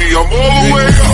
me, I'm all the way up.